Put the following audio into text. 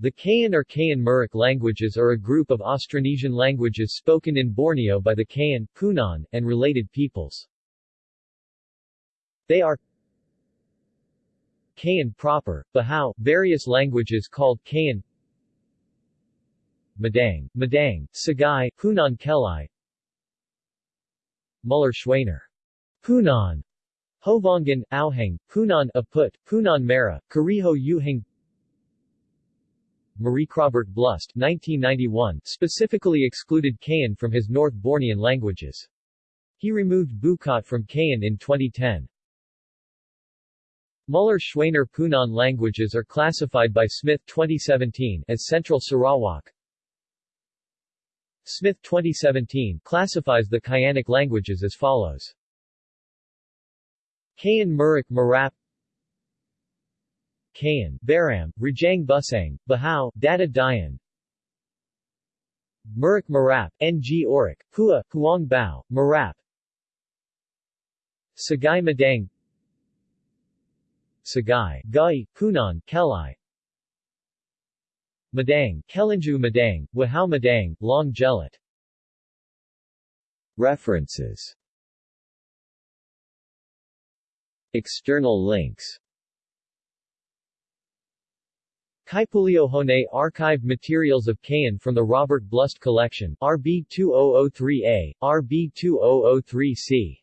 The Kayan or Kayan Murik languages are a group of Austronesian languages spoken in Borneo by the Kayan, Punan, and related peoples. They are Kayan proper, Bahau, various languages called Kayan Madang, Madang, Sagay, Punan Kelai Muller Schwaner. Punan Hovongan, Auhang, Punan Aput, Punan Mara, Kariho Yuhang Marie Robert Blust 1991 specifically excluded Kayan from his North Bornean languages. He removed Bukat from Kayan in 2010. Muller-Schwaner Punan languages are classified by Smith 2017 as Central Sarawak. Smith 2017 classifies the Kayanic languages as follows. Kayan Murik Marap Kayan, Baram, Rajang Busang, Bahau, Data Dayan Murik Marap, Ng Orik, Hua, Huang Bao, Marap Sagay Madang Sagay, Gai, Punan, Kelai Madang, Kelinju Madang, Wahao Madang, Long Gelat References. External links Kaipuleohone Archived Materials of Kayan from the Robert Blust Collection, RB 2003A, RB 2003C